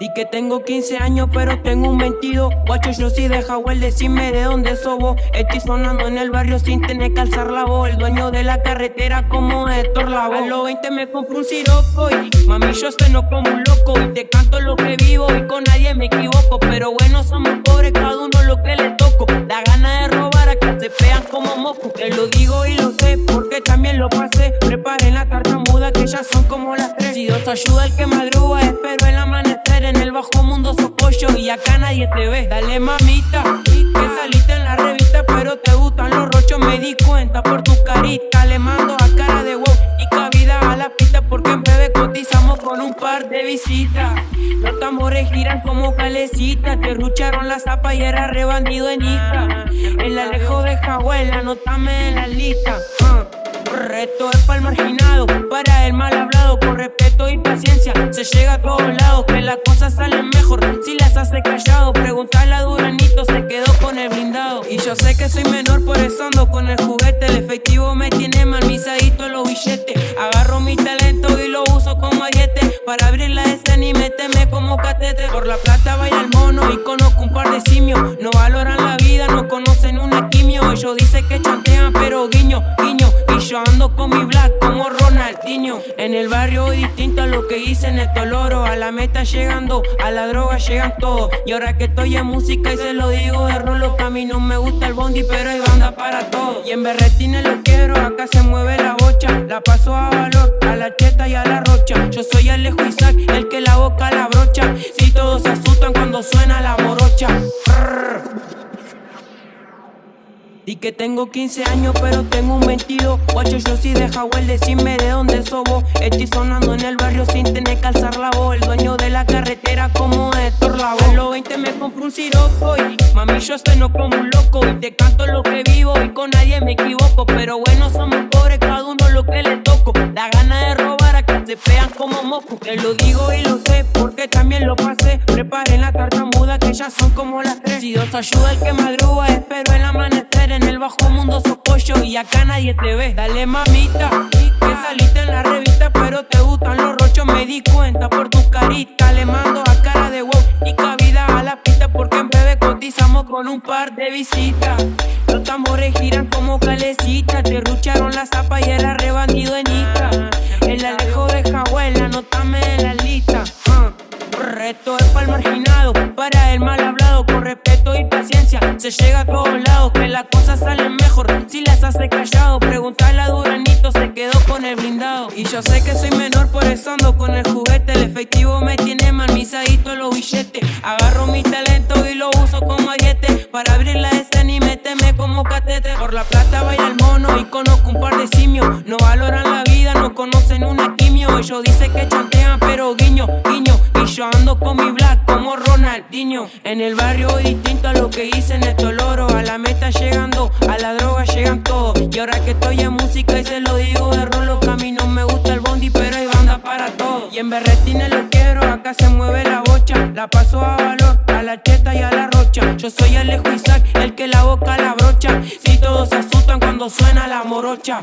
Y que tengo 15 años pero tengo un 22 Guacho yo sí deja el decime de dónde sobo Estoy sonando en el barrio sin tener que alzar la voz. El dueño de la carretera como Héctor Lavoe. A los 20 me compro un siroco y mami yo no como un loco. Y te canto lo que vivo y con nadie me equivoco. Pero bueno somos pobres cada uno lo que le toco. Da gana de robar a que se pegan como moco Te lo digo y lo sé porque también lo pasé ayuda el que madruga espero el amanecer en el bajo mundo sos pollo y acá nadie te ve. Dale mamita, que saliste en la revista pero te gustan los rochos Me di cuenta por tu carita, le mando a cara de wow Y cabida a la pista porque en breve cotizamos con un par de visitas. Los tambores giran como calecitas Te rucharon la zapa y era rebandido en Ica El alejo de Jahuel, anótame en la lista. Uh. Reto es para el marginado, para el mal hablado Con respeto y paciencia se llega a todos lados. Que las cosas salen mejor si las hace callado. Preguntarle a Duranito, se quedó con el blindado. Y yo sé que soy menor, por eso ando con el juguete. El efectivo me tiene malmisadito los billetes. Agarro mi talento y lo uso como ariete Para abrir la y meterme como catete Por la plata vaya el mono y conozco un par de simios. No valoran la vida, no conocen una quimio Ellos dicen que chantean pero guiño, guiño. Yo ando con mi black como Ronaldinho. En el barrio distinto a lo que hice en el Toloro. A la meta llegando, a la droga llegan todos. Y ahora que estoy en música y se lo digo de rolo Que a mí no me gusta el bondi pero hay banda para todo Y en berretines lo quiero, acá se mueve la La paso a valor, a la cheta y a la rocha. Yo soy Alejo Isaac, el que la boca la brocha. Si todos se asustan cuando suena la morocha. Y que tengo 15 años pero tengo un 22 Guacho yo sí deja el decime de dónde sobo Estoy sonando en el barrio sin tener que alzar la voz. El dueño de la carretera como Héctor Lavoe. A los 20 me compro un siroco y mami yo no como un loco. Y te canto lo que vivo y con nadie me equivoco. Pero bueno pegan como moco Te lo digo y lo sé porque también lo pasé. Preparen la tarta muda que ya son como las tres. Si Dios ayuda el que madruga espero el amanecer. En el bajo mundo sos pollo y acá nadie te ve. Dale mamita, que saliste en la revista pero te gustan los rochos Me di cuenta por tu carita, le mando a cara de wow Y cabida a la pista porque en breve cotizamos con un par de visitas. Los tambores giran como calecitas Reto es para el marginado, para el mal hablado Con respeto y paciencia se llega a todos lados. Que las cosas salen mejor si las hace callado. Preguntarle a Duranito, se quedó con el blindado. Y yo sé que soy menor, por eso ando con el juguete. El efectivo me tiene malmisadito los billetes. Agarro mi talento y lo uso como ariete. Para abrir la escena y meterme como catete Por la plata vaya el mono y conozco un par de simios. No valoran la vida, no conocen una quimio. Ellos dicen que chantean como Ronaldinho. En el barrio distinto a lo que hice en el Toloro A la meta llegando, a la droga llegan todos. Y ahora que estoy en música y se lo digo de rolo Que a mí no me gusta el bondi pero hay banda para todo Y en berretines lo quiero, acá se mueve la bocha. La paso a valor, a la cheta y a la rocha. Yo soy Alejo Isaac, el que la boca la brocha. Si todos se asustan cuando suena la morocha